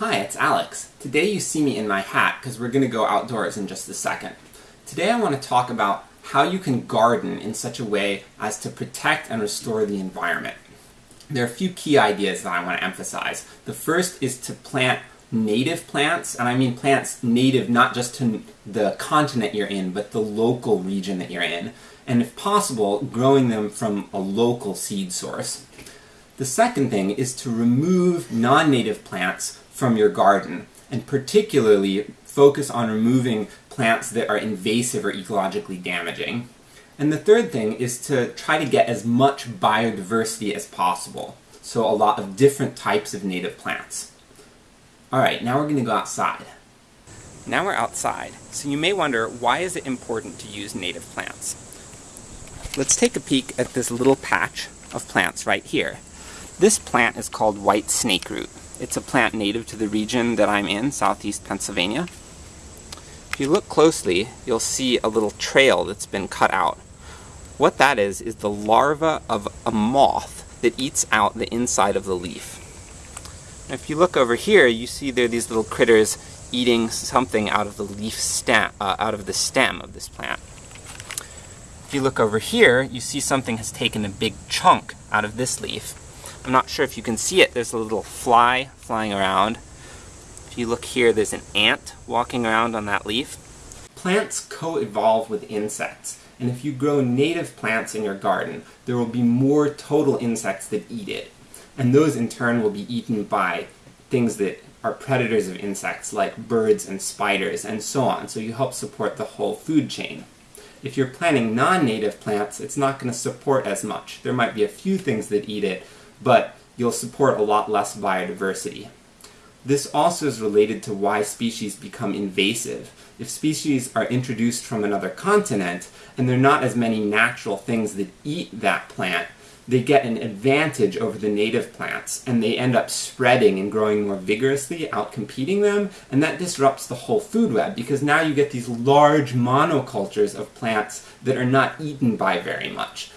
Hi, it's Alex. Today you see me in my hat because we're going to go outdoors in just a second. Today I want to talk about how you can garden in such a way as to protect and restore the environment. There are a few key ideas that I want to emphasize. The first is to plant native plants, and I mean plants native not just to the continent you're in, but the local region that you're in, and if possible, growing them from a local seed source. The second thing is to remove non-native plants from your garden, and particularly focus on removing plants that are invasive or ecologically damaging. And the third thing is to try to get as much biodiversity as possible, so a lot of different types of native plants. Alright, now we're going to go outside. Now we're outside, so you may wonder why is it important to use native plants? Let's take a peek at this little patch of plants right here. This plant is called white snakeroot. It's a plant native to the region that I'm in, southeast Pennsylvania. If you look closely, you'll see a little trail that's been cut out. What that is, is the larva of a moth that eats out the inside of the leaf. Now, if you look over here, you see there are these little critters eating something out of the leaf stem, uh, out of the stem of this plant. If you look over here, you see something has taken a big chunk out of this leaf. I'm not sure if you can see it, there's a little fly flying around. If you look here, there's an ant walking around on that leaf. Plants co-evolve with insects, and if you grow native plants in your garden, there will be more total insects that eat it. And those in turn will be eaten by things that are predators of insects, like birds and spiders, and so on, so you help support the whole food chain. If you're planting non-native plants, it's not going to support as much. There might be a few things that eat it, but you'll support a lot less biodiversity. This also is related to why species become invasive. If species are introduced from another continent, and there are not as many natural things that eat that plant, they get an advantage over the native plants, and they end up spreading and growing more vigorously, outcompeting them, and that disrupts the whole food web, because now you get these large monocultures of plants that are not eaten by very much.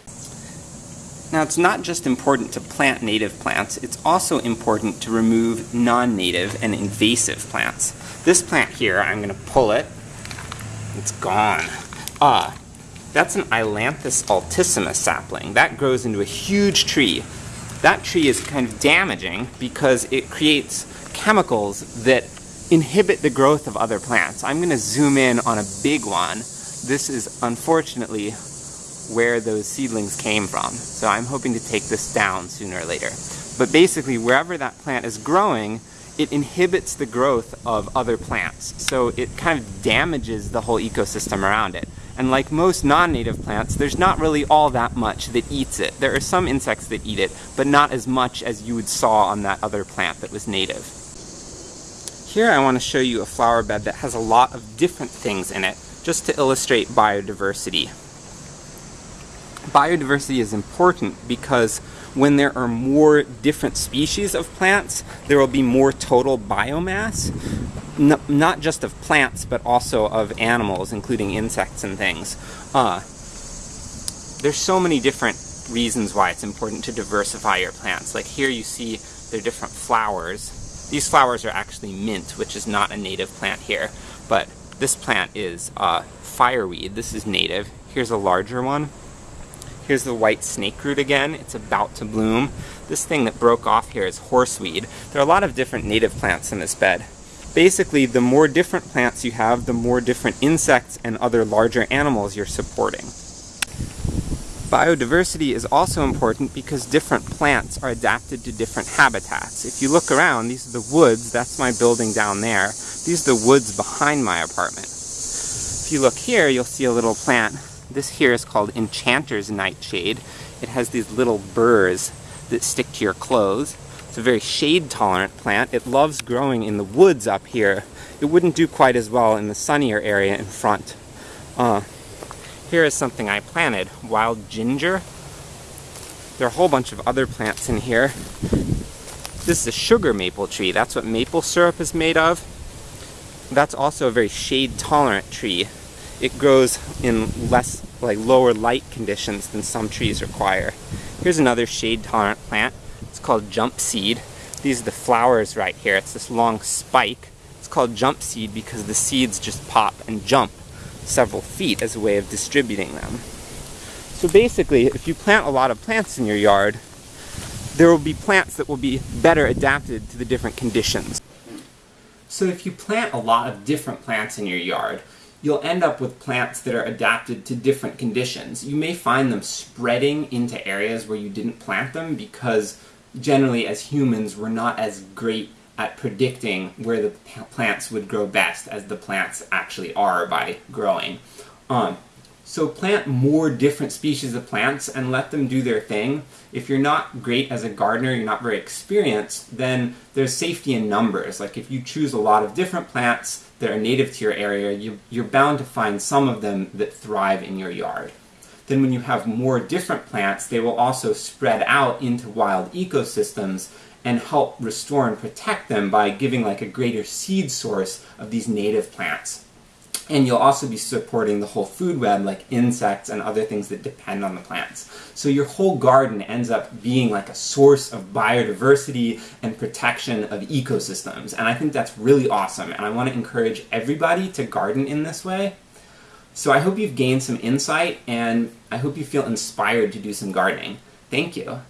Now it's not just important to plant native plants, it's also important to remove non-native and invasive plants. This plant here, I'm going to pull it, it's gone. Ah, that's an Ailanthus altissimus sapling. That grows into a huge tree. That tree is kind of damaging because it creates chemicals that inhibit the growth of other plants. I'm going to zoom in on a big one. This is unfortunately where those seedlings came from. So I'm hoping to take this down sooner or later. But basically, wherever that plant is growing, it inhibits the growth of other plants. So it kind of damages the whole ecosystem around it. And like most non-native plants, there's not really all that much that eats it. There are some insects that eat it, but not as much as you would saw on that other plant that was native. Here I want to show you a flower bed that has a lot of different things in it, just to illustrate biodiversity biodiversity is important because when there are more different species of plants, there will be more total biomass, N not just of plants, but also of animals, including insects and things. Uh, there's so many different reasons why it's important to diversify your plants. Like here you see there are different flowers. These flowers are actually mint, which is not a native plant here, but this plant is uh, fireweed. This is native. Here's a larger one. Here's the white snake root again. It's about to bloom. This thing that broke off here is horseweed. There are a lot of different native plants in this bed. Basically, the more different plants you have, the more different insects and other larger animals you're supporting. Biodiversity is also important because different plants are adapted to different habitats. If you look around, these are the woods, that's my building down there. These are the woods behind my apartment. If you look here, you'll see a little plant this here is called Enchanter's Nightshade. It has these little burrs that stick to your clothes. It's a very shade-tolerant plant. It loves growing in the woods up here. It wouldn't do quite as well in the sunnier area in front. Uh, here is something I planted, wild ginger. There are a whole bunch of other plants in here. This is a sugar maple tree. That's what maple syrup is made of. That's also a very shade-tolerant tree it grows in less, like lower light conditions than some trees require. Here's another shade tolerant plant. It's called jump seed. These are the flowers right here. It's this long spike. It's called jump seed because the seeds just pop and jump several feet as a way of distributing them. So basically, if you plant a lot of plants in your yard, there will be plants that will be better adapted to the different conditions. So if you plant a lot of different plants in your yard, you'll end up with plants that are adapted to different conditions. You may find them spreading into areas where you didn't plant them because generally as humans we're not as great at predicting where the plants would grow best as the plants actually are by growing. Um, so plant more different species of plants and let them do their thing. If you're not great as a gardener, you're not very experienced, then there's safety in numbers. Like if you choose a lot of different plants that are native to your area, you, you're bound to find some of them that thrive in your yard. Then when you have more different plants, they will also spread out into wild ecosystems and help restore and protect them by giving like a greater seed source of these native plants. And you'll also be supporting the whole food web, like insects and other things that depend on the plants. So your whole garden ends up being like a source of biodiversity and protection of ecosystems. And I think that's really awesome, and I want to encourage everybody to garden in this way. So I hope you've gained some insight, and I hope you feel inspired to do some gardening. Thank you.